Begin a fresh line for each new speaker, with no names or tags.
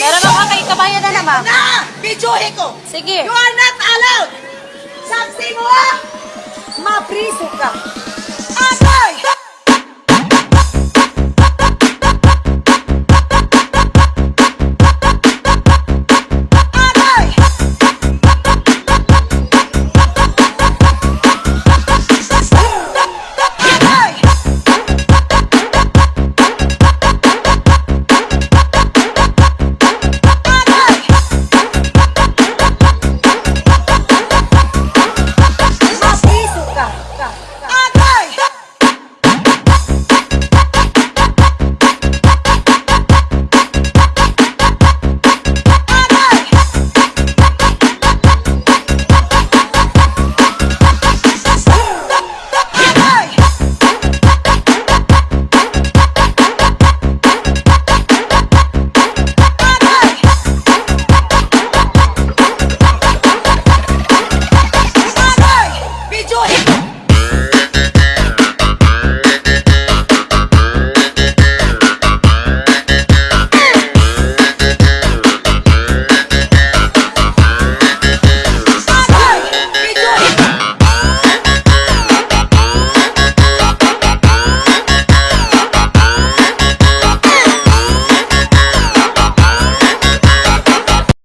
Meron ako kay kabayan na naman.
Na! Videohe ko!
Sige.
You are not allowed! Saksi mo ah! Mapriso ka!